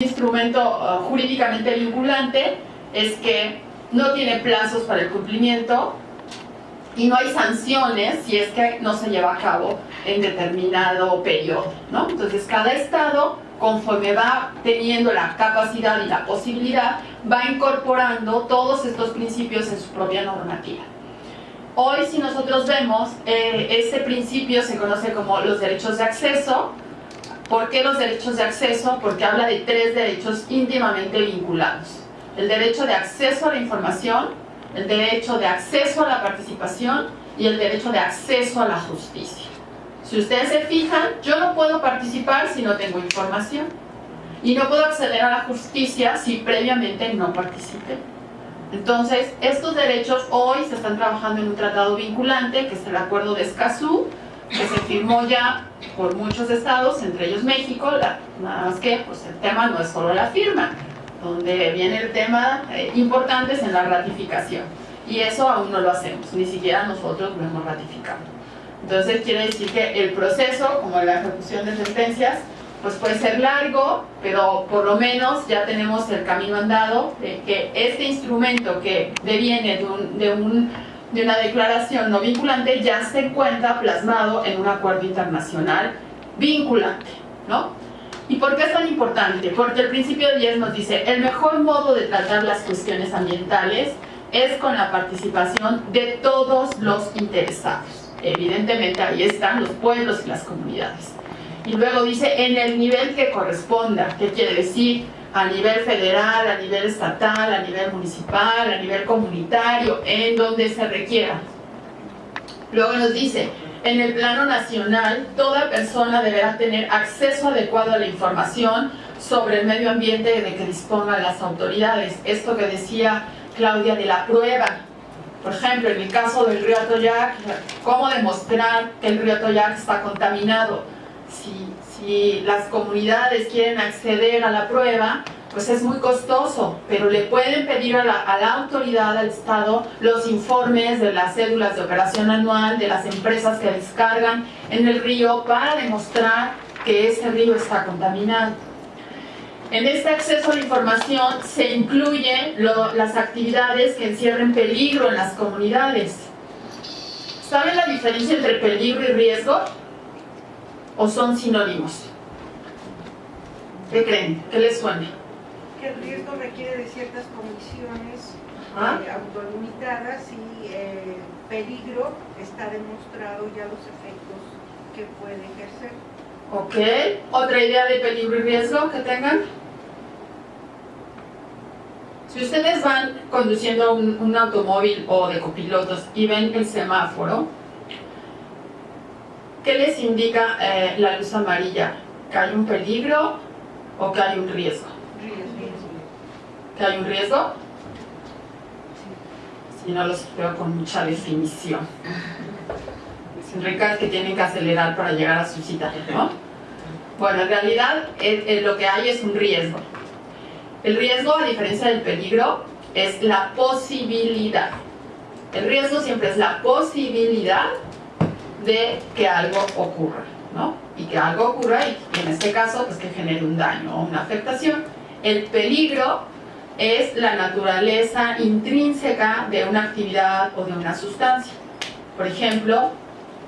instrumento uh, jurídicamente vinculante es que no tiene plazos para el cumplimiento y no hay sanciones si es que no se lleva a cabo en determinado periodo. ¿no? Entonces cada estado, conforme va teniendo la capacidad y la posibilidad, va incorporando todos estos principios en su propia normativa. Hoy si nosotros vemos, eh, este principio se conoce como los derechos de acceso. ¿Por qué los derechos de acceso? Porque habla de tres derechos íntimamente vinculados. El derecho de acceso a la información, el derecho de acceso a la participación y el derecho de acceso a la justicia. Si ustedes se fijan, yo no puedo participar si no tengo información. Y no puedo acceder a la justicia si previamente no participé. Entonces, estos derechos hoy se están trabajando en un tratado vinculante, que es el Acuerdo de Escazú, que se firmó ya por muchos estados, entre ellos México, nada más que pues, el tema no es solo la firma, donde viene el tema eh, importante es en la ratificación. Y eso aún no lo hacemos, ni siquiera nosotros lo hemos ratificado. Entonces quiere decir que el proceso, como la ejecución de sentencias, pues puede ser largo, pero por lo menos ya tenemos el camino andado de que este instrumento que deviene de, un, de, una declaración no vinculante ya se encuentra plasmado en un acuerdo internacional vinculante, ¿no? ¿Y por qué es tan importante? Porque el principio 10 nos dice, el mejor modo de tratar las cuestiones ambientales es con la participación de todos los interesados. Evidentemente ahí están los pueblos y las comunidades y luego dice en el nivel que corresponda, ¿qué quiere decir? A nivel federal, a nivel estatal, a nivel municipal, a nivel comunitario, en donde se requiera. Luego nos dice, en el plano nacional, toda persona deberá tener acceso adecuado a la información sobre el medio ambiente de que dispongan las autoridades. Esto que decía Claudia de la prueba. Por ejemplo, en el caso del río Atoyac, ¿cómo demostrar que el río Atoyac está contaminado? Si, las comunidades quieren acceder a la prueba, pues es muy costoso, pero le pueden pedir a la, a autoridad, al Estado, los informes de las cédulas de operación anual de las empresas que descargan en el río para demostrar que ese río está contaminado. En este acceso a la información se incluyen las actividades que encierren peligro en las comunidades. ¿Saben la diferencia entre peligro y riesgo? O son sinónimos? ¿Qué creen? ¿Qué les suena? Que el riesgo requiere de ciertas condiciones eh, autolimitadas y eh, peligro está demostrado ya los efectos que puede ejercer. Ok. ¿Otra idea de peligro y riesgo que tengan? Si ustedes van conduciendo un, un automóvil o de copilotos y ven el semáforo, ¿Qué les indica eh, la luz amarilla? ¿Que hay un peligro o que hay un riesgo? ¿Que hay un riesgo? Si no los veo con mucha definición. Sin ricas que tienen que acelerar para llegar a su cita, ¿no? Bueno, en realidad lo que hay es un riesgo. El riesgo, a diferencia del peligro, es la posibilidad. El riesgo siempre es la posibilidad de que algo ocurra, ¿no? Y que algo ocurra y, en este caso, pues que genere un daño o una afectación. El peligro es la naturaleza intrínseca de una actividad o de una sustancia. Por ejemplo,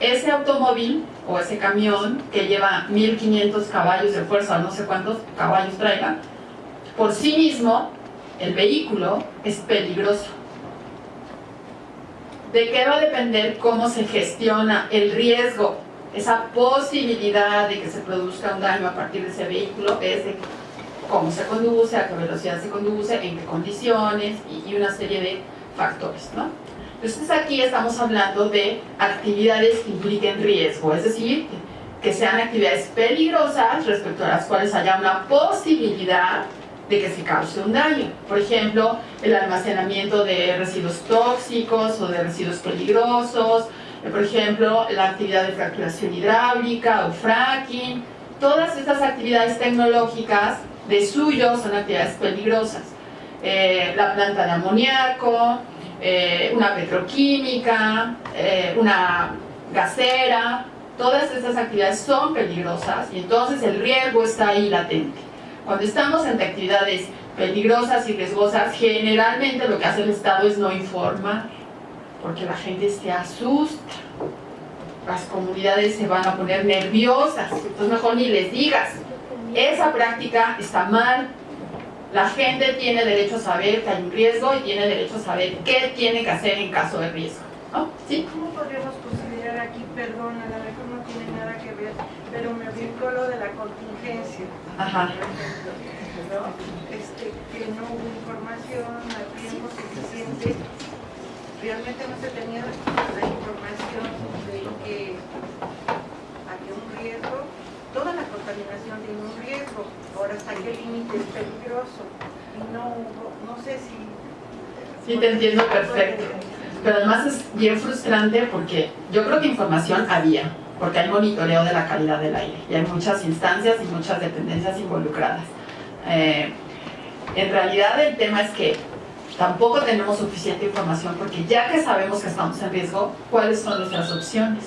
ese automóvil o ese camión que lleva 1500 caballos de fuerza, no sé cuántos caballos traiga, por sí mismo, el vehículo es peligroso ¿De qué va a depender cómo se gestiona el riesgo? Esa posibilidad de que se produzca un daño a partir de ese vehículo es de cómo se conduce, a qué velocidad se conduce, en qué condiciones y, una serie de factores. ¿no? Entonces aquí estamos hablando de actividades que impliquen riesgo, es decir, que sean actividades peligrosas respecto a las cuales haya una posibilidad de que se cause un daño. Por ejemplo, el almacenamiento de residuos tóxicos o de residuos peligrosos, eh, por ejemplo, la actividad de fracturación hidráulica o fracking, todas estas actividades tecnológicas de suyo son actividades peligrosas. Eh, la planta de amoníaco, eh, una petroquímica, una gasera, todas estas actividades son peligrosas y entonces el riesgo está ahí latente. Cuando estamos ante actividades peligrosas y riesgosas, generalmente lo que hace el Estado es no informar, porque la gente se asusta, las comunidades se van a poner nerviosas, entonces mejor ni les digas. Esa práctica está mal. La gente tiene derecho a saber que hay un riesgo y tiene derecho a saber qué tiene que hacer en caso de riesgo. ¿no? ¿Sí? ¿Cómo podríamos considerar aquí, perdón, a lo no pero me lo de la contingencia? Ajá. Este, que no hubo información a tiempo suficiente, realmente no se tenía la información de que había un riesgo, toda la contaminación tiene un riesgo, ahora hasta qué límite es peligroso, y no hubo, no sé si... Sí, te entiendo perfecto. Pero además es bien frustrante porque yo creo que información había, porque hay monitoreo de la calidad del aire y hay muchas instancias y muchas dependencias involucradas. Eh, en realidad el tema es que tampoco tenemos suficiente información porque ya que sabemos que estamos en riesgo, ¿cuáles son nuestras opciones?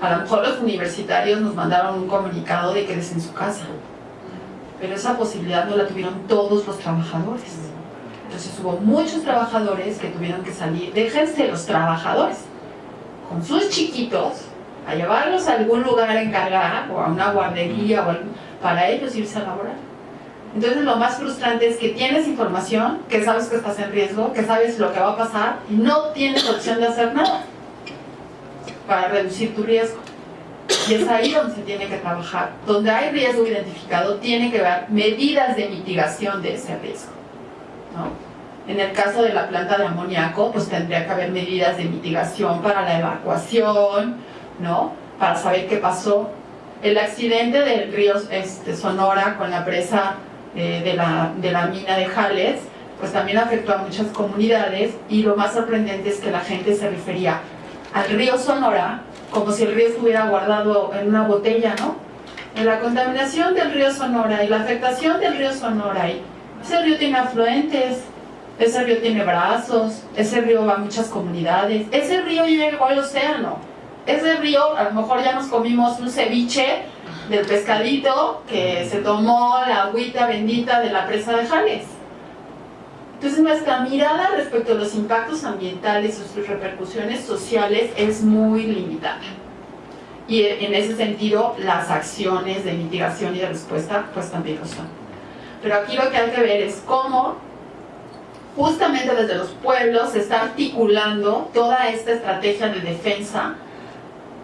A lo mejor los universitarios nos mandaron un comunicado de que en su casa, pero esa posibilidad no la tuvieron todos los trabajadores. Entonces hubo muchos trabajadores que tuvieron que salir, déjense los trabajadores, con sus chiquitos, a llevarlos a algún lugar encargado o a una guardería o para ellos irse a laborar. Entonces lo más frustrante es que tienes información, que sabes que estás en riesgo, que sabes lo que va a pasar y no tienes opción de hacer nada para reducir tu riesgo. Y es ahí donde se tiene que trabajar. Donde hay riesgo identificado, tiene que haber medidas de mitigación de ese riesgo. En el caso de la planta de amoníaco, pues tendría que haber medidas de mitigación para la evacuación, ¿no? Para saber qué pasó. El accidente del río este, Sonora con la presa eh, de, la, de la mina de Jales, pues también afectó a muchas comunidades y lo más sorprendente es que la gente se refería al río Sonora como si el río estuviera guardado en una botella, ¿no? En la contaminación del río Sonora y la afectación del río Sonora, y ese río tiene afluentes, ese río tiene brazos, ese río va a muchas comunidades, ese río llegó al océano, ese río a lo mejor ya nos comimos un ceviche del pescadito que se tomó la agüita bendita de la presa de Jales. Entonces nuestra mirada respecto a los impactos ambientales y sus repercusiones sociales es muy limitada. Y en ese sentido las acciones de mitigación y de respuesta pues también lo son. Pero aquí lo que hay que ver es cómo justamente desde los pueblos se está articulando toda esta estrategia de defensa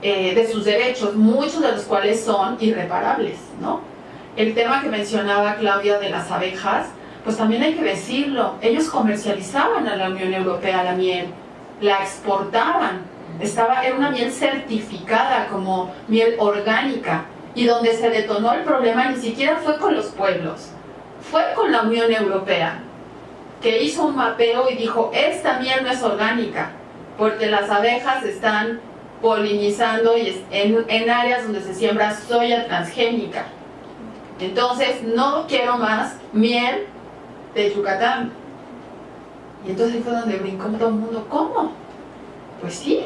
eh, de sus derechos, muchos de los cuales son irreparables, ¿no? El tema que mencionaba Claudia de las abejas, pues también hay que decirlo, ellos comercializaban a la Unión Europea la miel, la exportaban, estaba, era una miel certificada como miel orgánica, y donde se detonó el problema ni siquiera fue con los pueblos, fue con la Unión Europea, que hizo un mapeo y dijo, esta miel no es orgánica, porque las abejas están polinizando y en, en áreas donde se siembra soya transgénica. Entonces, no quiero más miel de Yucatán. Y entonces fue donde brincó todo el mundo, ¿cómo? Pues sí.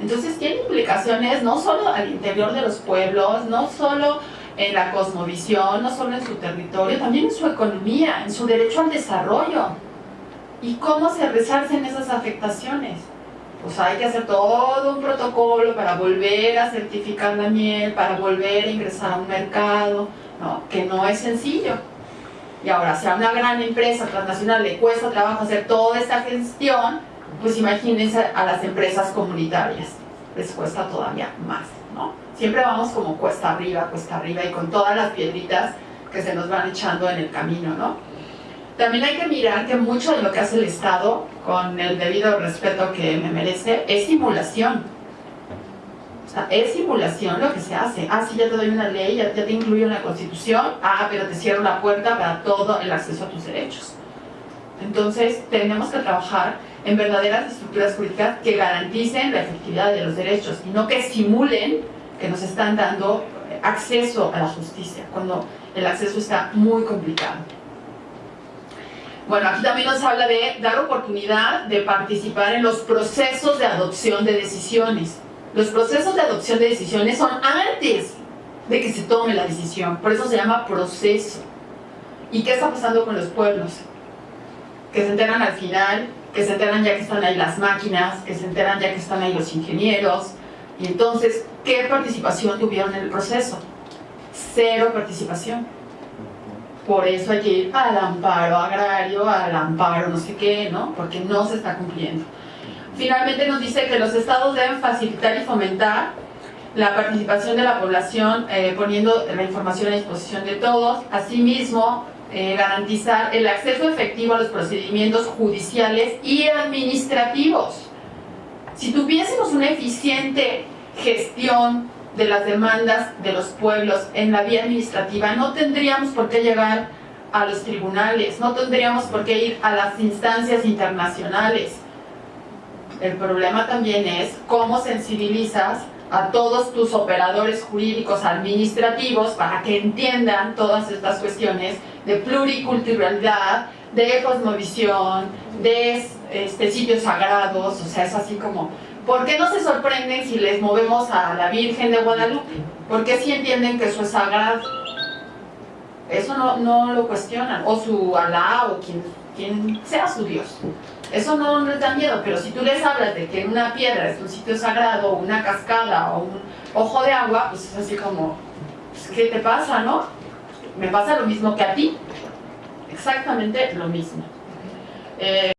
Entonces tiene implicaciones no solo al interior de los pueblos, no solo en la cosmovisión, no solo en su territorio, también en su economía, en su derecho al desarrollo. ¿Y cómo se resarcen esas afectaciones? Pues hay que hacer todo un protocolo para volver a certificar la miel, para volver a ingresar a un mercado, ¿no? que no es sencillo. Y ahora, si a una gran empresa transnacional le cuesta trabajo hacer toda esta gestión, pues imagínense a las empresas comunitarias, les cuesta todavía más, ¿no? Siempre vamos como cuesta arriba, cuesta arriba y con todas las piedritas que se nos van echando en el camino, ¿no? También hay que mirar que mucho de lo que hace el Estado, con el debido respeto que me merece, es simulación. O sea, es simulación lo que se hace. Ah, sí, ya te doy una ley, ya, te incluyo en la Constitución, ah, pero te cierro la puerta para todo el acceso a tus derechos. Entonces, tenemos que trabajar en verdaderas estructuras jurídicas que garanticen la efectividad de los derechos y no que simulen que nos están dando acceso a la justicia, cuando el acceso está muy complicado. Bueno, aquí también nos habla de dar oportunidad de participar en los procesos de adopción de decisiones. Los procesos de adopción de decisiones son antes de que se tome la decisión, por eso se llama proceso. ¿Y qué está pasando con los pueblos? Que se enteran al final, que se enteran ya que están ahí las máquinas, que se enteran ya que están ahí los ingenieros. Y entonces, ¿qué participación tuvieron en el proceso? Cero participación. Por eso hay que ir al amparo agrario, al amparo no sé qué, ¿no? Porque no se está cumpliendo. Finalmente nos dice que los estados deben facilitar y fomentar la participación de la población eh, poniendo la información a disposición de todos. Asimismo, eh, garantizar el acceso efectivo a los procedimientos judiciales y administrativos. Si tuviésemos una eficiente gestión de las demandas de los pueblos en la vía administrativa, no tendríamos por qué llegar a los tribunales, no tendríamos por qué ir a las instancias internacionales. El problema también es cómo sensibilizas a todos tus operadores jurídicos administrativos para que entiendan todas estas cuestiones de pluriculturalidad, de cosmovisión, de este, sitios sagrados, o sea, es así como, ¿por qué no se sorprenden si les movemos a la Virgen de Guadalupe? ¿Por qué sí entienden que eso es sagrado? Eso no, no lo cuestionan, o su Alá, o quien, quien sea su Dios. Eso no, no les da miedo, pero si tú les hablas de que una piedra es un sitio sagrado, una cascada, o un ojo de agua, pues es así como, pues, ¿qué te pasa, no? Me pasa lo mismo que a ti. Exactamente lo mismo. Eh,